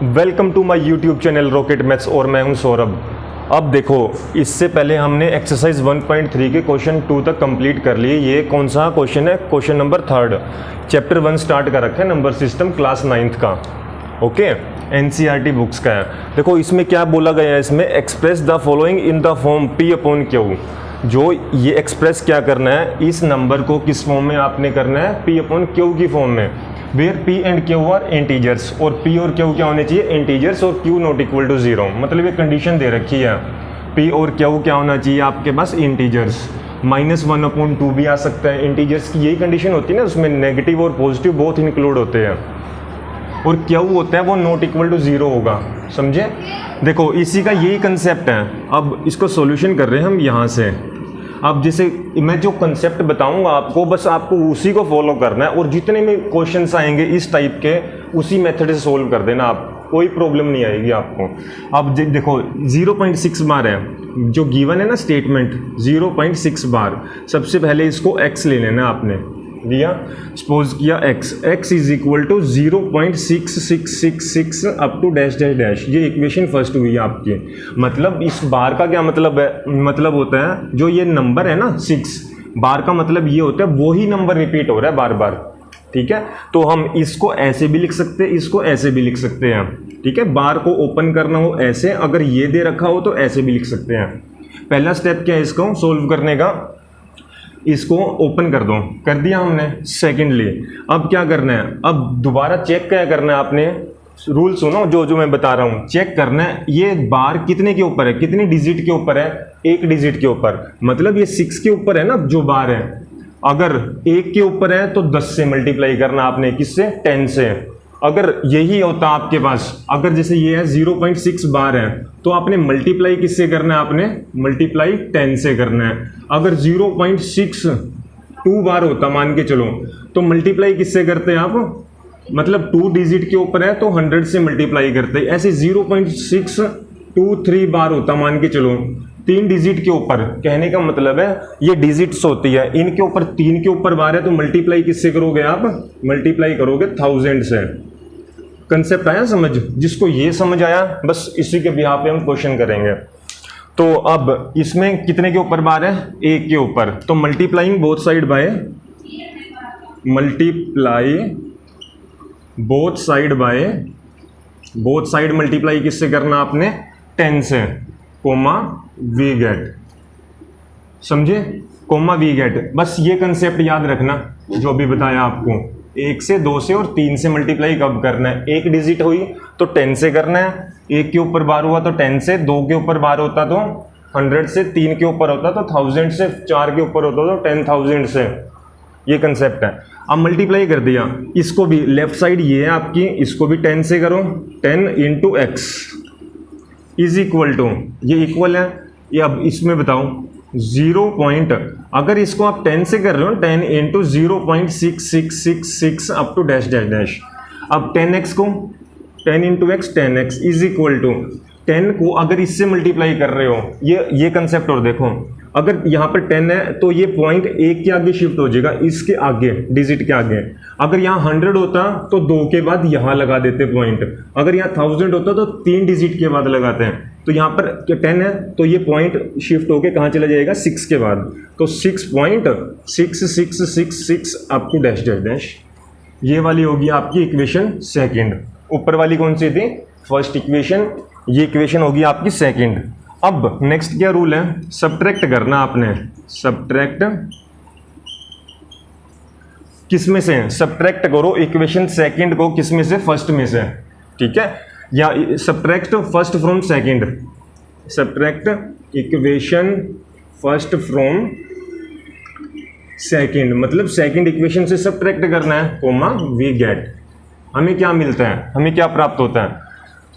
Welcome to my YouTube channel Rocket Maths और मैं हूँ सौरभ। अब देखो, इससे पहले हमने एक्सरसाइज 1.3 के क्वेश्चन टू तक कंप्लीट कर लिए। ये कौन सा क्वेश्चन है? Question number third chapter one start कर रखा है नंबर सिस्टम क्लास नाइन्थ का। ओके एनसीआरटी बुक्स का है। देखो, इसमें क्या बोला गया है? इसमें express the following in the form p upon q जो ये एक्सप्रेस क्या करना है? इस नंबर को किस फॉर्म में आपने करना है? पी अपॉन क्यू की फॉर्म में। Where p and q are integers और पी और क्यू क्या होने चाहिए? इंटीजर्स और q not equal to zero मतलब ये कंडीशन दे रखी है। पी और क्यू क्या होना चाहिए आपके पास? Integers minus one upon two भी आ सकता है। इंटीजर्स की यही कंडीशन होती है ना, उसमें नेगेटिव और पॉजिटिव बहुत इंक्लूड होते हैं। और क्या होता है, वो नॉट इक्वल टू ज़ीरो होगा। समझे? देखो, इसी का यही कंसेप्ट है। अब इसको सॉल्यूशन कर रहे हैं हम यहाँ से। अब जैसे, मैं जो कंसेप्ट बताऊँगा आपको, बस आपको उसी को फॉलो करना है और जितने भी क्वेश्चन आएँगे इस टाइप के, उसी मेथड से सोल्व कर देना आप। कोई प्रॉब्लम नहीं आएगी आपको। अब देखो 0.6 बार है। जो गिवन है ना स्टेटमेंट 0.6 बार सबसे पहले इसको एक्स ले लेना आपने। लिया सपोज़ किया x. x is equal to zero point six six six six up to dash dash dash ये इक्वेशन फ़र्स्ट हुई है आपकी। मतलब इस बार का क्या मतलब है? मतलब होता है, जो ये नंबर है ना सिक्स बार का मतलब ये होता है वही नंबर रिपीट हो रहा है बार बार ठीक है? तो हम इसको ऐसे भी लिख सकते हैं, इसको ऐसे भी लिख सकते हैं। ठीक है? बार को ओपन करना हो ऐसे, अगर ये दे रखा हो तो ऐसे भी लिख सकते हैं। पहला स्टेप क्या है इसको? सोल्व करने का। इसको ओपन कर दो। कर दिया हमने सेकेंडली अब क्या करना है? अब दोबारा चेक क्या करना है आपने? रूल सुनो, जो जो मैं बता रहा हूँ। चेक करना है, ये बार कितने के ऊपर है? कितनी डिजिट के ऊपर है? एक डिजिट के ऊपर। मतलब ये सिक्स के ऊपर है ना, जो बार है। अगर एक के ऊपर है तो दस से मल्टीप्लाई करना आपने किससे? टेन से। अगर यही होता आपके पास, अगर जैसे ये है 0.6 बार है तो आपने मल्टीप्लाई किससे करना है आपने? मल्टीप्लाई 10 से करना है। अगर 0.6 टू बार होता, मान के चलो तो मल्टीप्लाई किससे करते हैं आप? मतलब टू डिजिट के ऊपर है तो 100 से मल्टीप्लाई करते हैं। ऐसे 0.6 टू थ्री बार होता, मान के चलो, तीन डिजिट के ऊपर, कहने का मतलब है, ये डिजिट्स होती है। इनके ऊपर, तीन के ऊपर बार है तो मल्टीप्लाई किससे करोगे आप? मल्टीप्लाई करोगे थाउज़ेंड से। कंसेप्ट आया समझ? जिसको ये समझ आया, बस इसी के बिहार पे हम क्वेश्चन करेंगे। तो अब इसमें कितने के ऊपर बार है? एक के ऊपर। तो multiplying both side by multiply both side by both side multiply किससे करना आपने? टेन से। कोमा वी गेट समझे? कोमा वी गेट बस ये कंसेप्ट याद रखना, जो अभी बताया आपको। एक से दो से और तीन से मल्टीप्लाई कब करना है? एक डिजिट हुई तो टेन से करना है। एक के ऊपर बार हुआ तो टेन से, दो के ऊपर बार होता तो हंड्रेड से, तीन के ऊपर होता तो थाउज़ेंड से, चार के ऊपर होता तो टेन थाउज़ेंड से। ये कंसेप्ट है। अब मल्टीप्लाई कर दिया। इसको भी लेफ़्ट साइड ये है आपकी, इसको भी टेन से करो। Ten into x is equal to ये इक्वल है। ये अब इसमें बताओ। ज़ीरो पॉइंट, अगर इसको आप टेन से कर रहे हो, ten into zero point six six six six up to dash dash dash अब टेन एक्स को, ten into x ten x is equal to ten को अगर इससे मल्टीप्लाई कर रहे हो, ये ये कंसेप्ट और देखो अगर यहाँ पर टेन है तो ये पॉइंट एक के आगे शिफ्ट हो जाएगा, इसके आगे डिजिट के आगे। अगर यहाँ हंड्रेड होता तो दो के बाद यहाँ लगा देते पॉइंट अगर यहाँ थाउज़ेंड होता तो तीन डिजिट के बाद लगाते हैं। तो यहाँ पर टेन है तो ये पॉइंट शिफ्ट होके कहाँ चला जाएगा सिक्स के बाद। तो six point six six six six to dash dash dash ये वाली होगी आपकी इक्वेशन सेकंड ऊपर वाली कौन सी थी? फ़र्स्ट इक्वेशन ये इक्वेशन होगी आपकी सेकंड अब नेक्स्ट क्या रूल है? सब्ट्रैक्ट करना आपने। सब्ट्रैक्ट किसमें से? सब्ट्रैक्ट करो इक्वेशन सेकंड को किसमें से? फ़र्स्ट में से। ठीक है? या subtract first from second subtract equation first from second मतलब सेकंड इक्वेशन से सब्ट्रैक्ट करना है कोमा वी गेट हमें क्या मिलता है? हमें क्या प्राप्त होता है?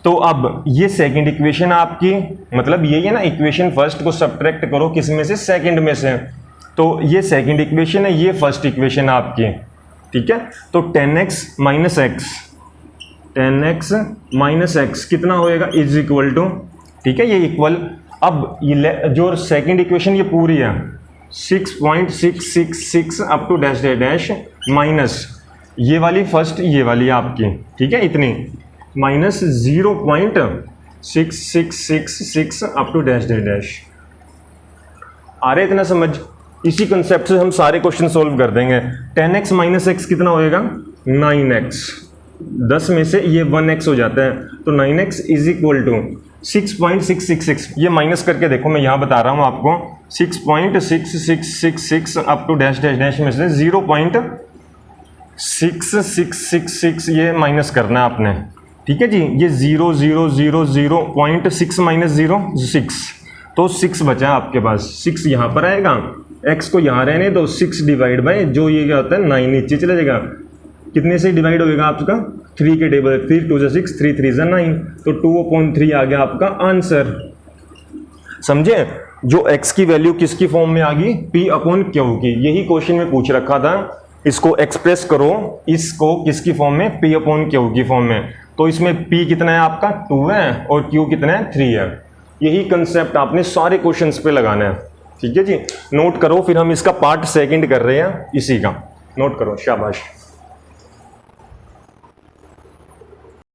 तो अब ये सेकंड इक्वेशन आपकी मतलब यही है ना इक्वेशन फ़र्स्ट को सब्ट्रैक्ट करो, किसमें से? सेकंड में से। तो ये सेकंड इक्वेशन है, ये फ़र्स्ट इक्वेशन आपकी। ठीक है? तो ten x minus x ten x minus x कितना होएगा? इज़ इक्वल टू ठीक है? ये इक्वल अब ये जो सेकंड इक्वेशन ये पूरी है six point six six six up to dash dash minus ये वाली फ़र्स्ट ये वाली आपकी। ठीक है? इतनी। Minus zero point six six six six up to dash dash dash आ रहे इतना समझ इसी कंसेप्ट से हम सारे क्वेश्चन सोल्व कर देंगे टेन एक्स माइनस एक्स कितना होएगा नाइन एक्स दस में से ये वन एक्स हो जाता है तो nine x is equal to six point six six six ये माइनस करके देखो मैं यहाँ बता रहा हूँ आपको six point six six six six up to dash dash dash में से zero point six six six six ये माइनस करना है आपने ठीक है जी, ये zero zero zero zero point six minus zero six तो सिक्स बचा आपके पास। सिक्स यहाँ पर आएगा एक्स को यहाँ रहने दो सिक्स डिवाइड बाय जो ये क्या होता है नाइन नीचे चले जाएगा। कितने से डिवाइड होएगा आपका? थ्री के टेबल थ्री टू जो सिक्स थ्री थ्री जो नाइन तो टू पॉइंट थ्री आ गया आपका आंसर समझे? जो एक्स की वैल्यू किसकी फॉर्म में आ गई? पी अपॉन क्यू की। यही क्वेश्चन में पूछ रखा था। इसको एक्सप्रेस करो, इसको किसकी फॉर्म में? पी अपॉन क्यू की फॉर्म में। तो इसमें पी कितना है आपका? टू है और क्यू कितना है? थ्री है। यही कंसेप्ट आपने सारे क्वेश्चन पे लगाना है। ठीक है जी? नोट करो, फिर हम इसका पार्ट सेकेंड कर रहे हैं, इसी का। नोट करो, शाबाश।